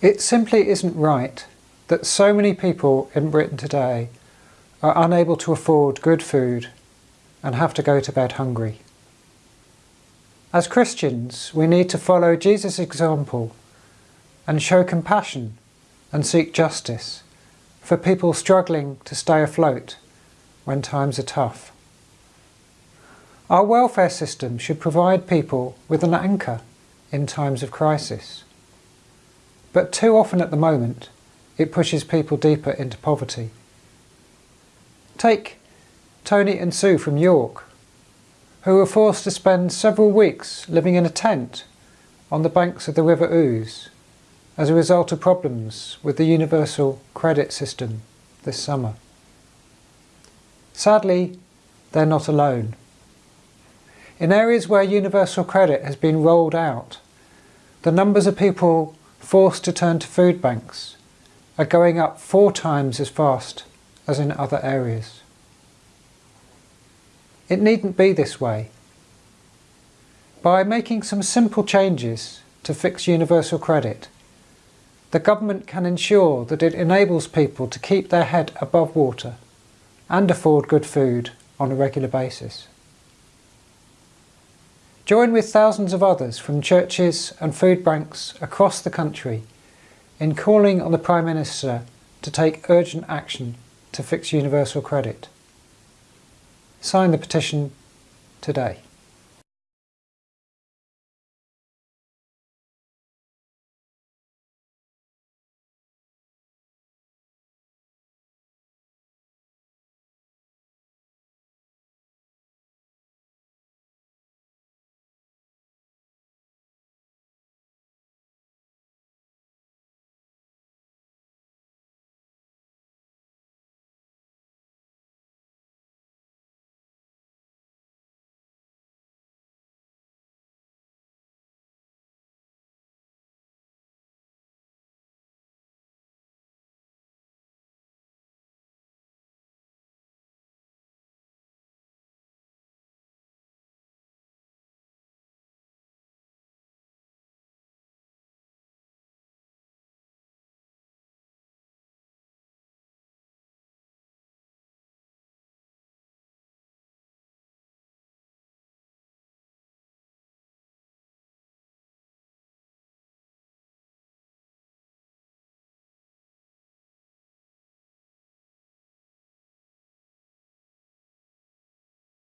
It simply isn't right that so many people in Britain today are unable to afford good food and have to go to bed hungry. As Christians, we need to follow Jesus' example and show compassion and seek justice for people struggling to stay afloat when times are tough. Our welfare system should provide people with an anchor in times of crisis. But too often at the moment, it pushes people deeper into poverty. Take Tony and Sue from York, who were forced to spend several weeks living in a tent on the banks of the River Ouse as a result of problems with the universal credit system this summer. Sadly, they're not alone. In areas where universal credit has been rolled out, the numbers of people forced to turn to food banks are going up four times as fast as in other areas. It needn't be this way. By making some simple changes to fix universal credit, the government can ensure that it enables people to keep their head above water and afford good food on a regular basis. Join with thousands of others from churches and food banks across the country in calling on the Prime Minister to take urgent action to fix universal credit. Sign the petition today.